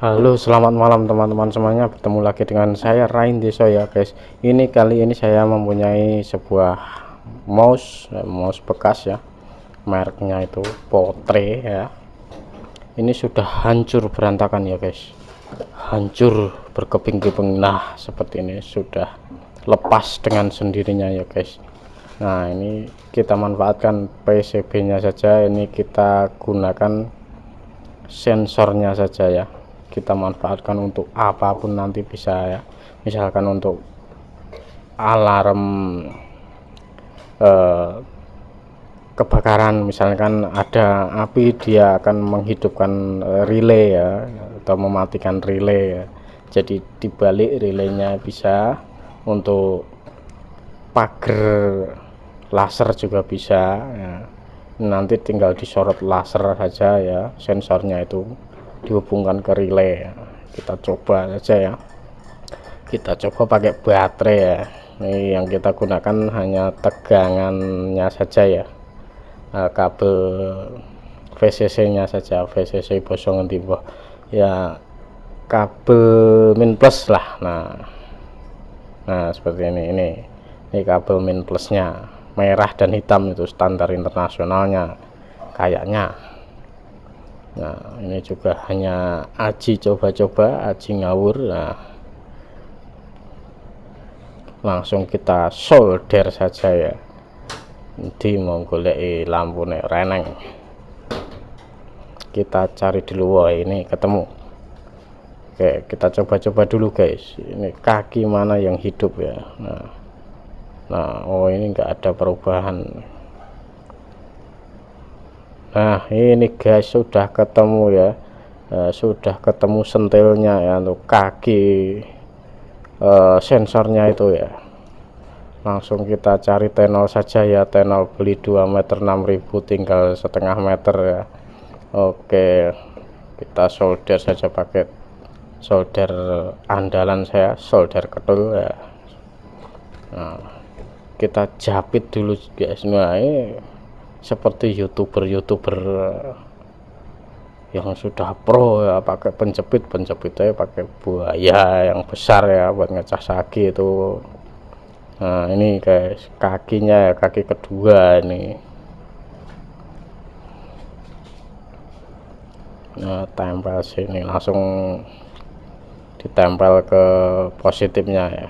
Halo selamat malam teman-teman semuanya. Bertemu lagi dengan saya Rain Deso ya guys. Ini kali ini saya mempunyai sebuah mouse mouse bekas ya. Mereknya itu Potre ya. Ini sudah hancur berantakan ya guys. Hancur berkeping-keping. Nah seperti ini sudah lepas dengan sendirinya ya guys. Nah ini kita manfaatkan PCB nya saja. Ini kita gunakan sensornya saja ya kita manfaatkan untuk apa pun nanti bisa ya. Misalkan untuk alarm eh, kebakaran misalkan ada api dia akan menghidupkan eh, relay ya atau mematikan relay ya. Jadi dibalik relaynya bisa untuk pagar laser juga bisa ya. nanti tinggal disorot laser saja ya sensornya itu dihubungkan ke relay. Kita coba saja ya. Kita coba pakai baterai ya. Ini yang kita gunakan hanya tegangannya saja ya. Nah, kabel VCC nya saja VCC bosongan tipe ya kabel min plus lah. Nah nah seperti ini ini ini kabel min plusnya. Merah dan hitam itu standar internasionalnya kayaknya nah ini juga hanya aji coba-coba aji ngawur. Nah langsung kita solder saja ya. Di menggolek lampu nih reneng. Kita cari dulu wah ini ketemu. Oke kita coba-coba dulu guys. Ini kaki mana yang hidup ya? Nah nah oh ini enggak ada perubahan nah ini guys sudah ketemu ya. Uh, sudah ketemu sentilnya ya untuk kaki uh, sensornya itu ya. Langsung kita cari tenol saja ya tenol beli 2 meter 6000 tinggal setengah meter ya. Oke kita solder saja pakai solder andalan saya solder ketul ya. Nah, kita japit dulu guys. Nah ini seperti youtuber-youtuber yang sudah pro ya pakai penjepit penjepitnya pakai buaya yang besar ya buat ngecas sagi itu. Nah ini guys kakinya kaki kedua ini. Nah tempel sini langsung ditempel ke positifnya ya.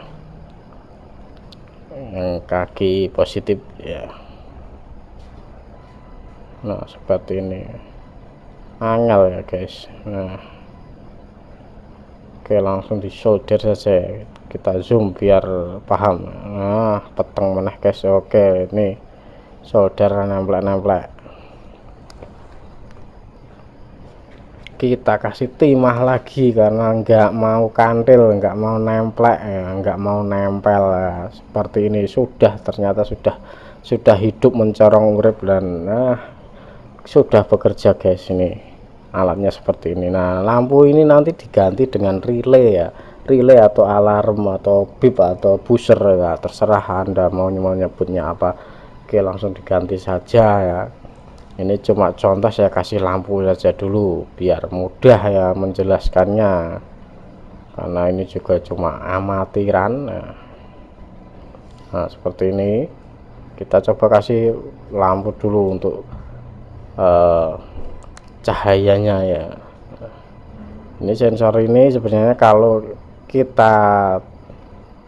Yang kaki positif ya nah seperti ini. Angel ya guys. Nah. Oke langsung di solder saja. Kita zoom biar paham. Nah peteng meneh guys. Oke ini solder nempel-nempel kita kasih timah lagi karena nggak mau kantil nggak mau nempel ya, nggak mau nempel. Ya. seperti ini sudah ternyata sudah sudah hidup mencorong urip dan nah sudah bekerja guys ini alatnya seperti ini. Nah lampu ini nanti diganti dengan relay ya. Relay atau alarm atau bip atau buzzer ya. Terserah anda mau nyebutnya apa. Oke langsung diganti saja ya. Ini cuma contoh saya kasih lampu saja dulu biar mudah ya menjelaskannya. Karena ini juga cuma amatiran. Nah seperti ini. Kita coba kasih lampu dulu untuk uh, cahayanya ya. Ini sensor ini sebenarnya kalau kita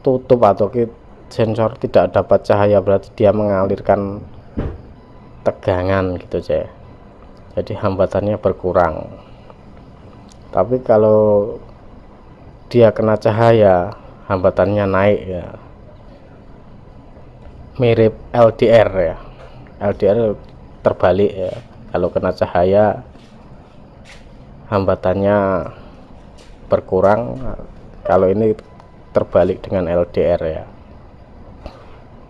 tutup atau kita sensor tidak dapat cahaya berarti dia mengalirkan tegangan gitu aja jadi hambatannya berkurang. Tapi kalau dia kena cahaya hambatannya naik ya. Mirip LDR ya. LDR terbalik ya kalau kena cahaya hambatannya berkurang. Kalau ini terbalik dengan LDR ya.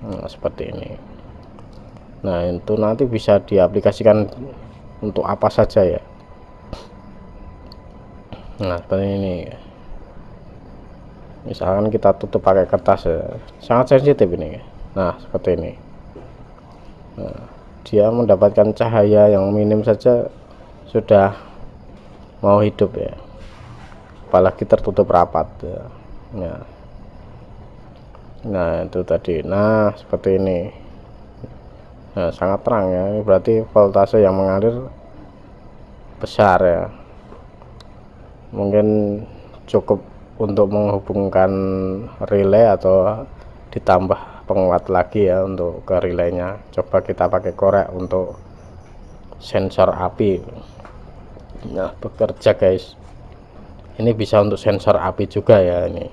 Nah, seperti ini. Nah itu nanti bisa diaplikasikan untuk apa saja ya. Nah seperti ini. Misalkan kita tutup pakai kertas ya. sangat sensitif ini. Nah seperti ini. Nah, dia mendapatkan cahaya yang minim saja sudah mau hidup ya. Apalagi tertutup rapat ya. ya. nah itu tadi. Nah seperti ini. Nah sangat terang ya. Ini berarti voltase yang mengalir besar ya. Mungkin cukup untuk menghubungkan relay atau ditambah penguat lagi ya untuk ke relaynya. Coba kita pakai korek untuk sensor api. Nah bekerja guys. Ini bisa untuk sensor api juga ya ini.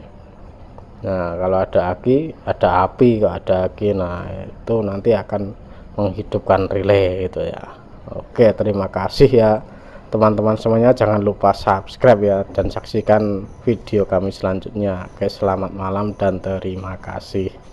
Nah kalau ada aki ada api kalau ada aki nah itu nanti akan menghidupkan relay itu ya. Oke terima kasih ya teman-teman semuanya. Jangan lupa subscribe ya dan saksikan video kami selanjutnya. Oke selamat malam dan terima kasih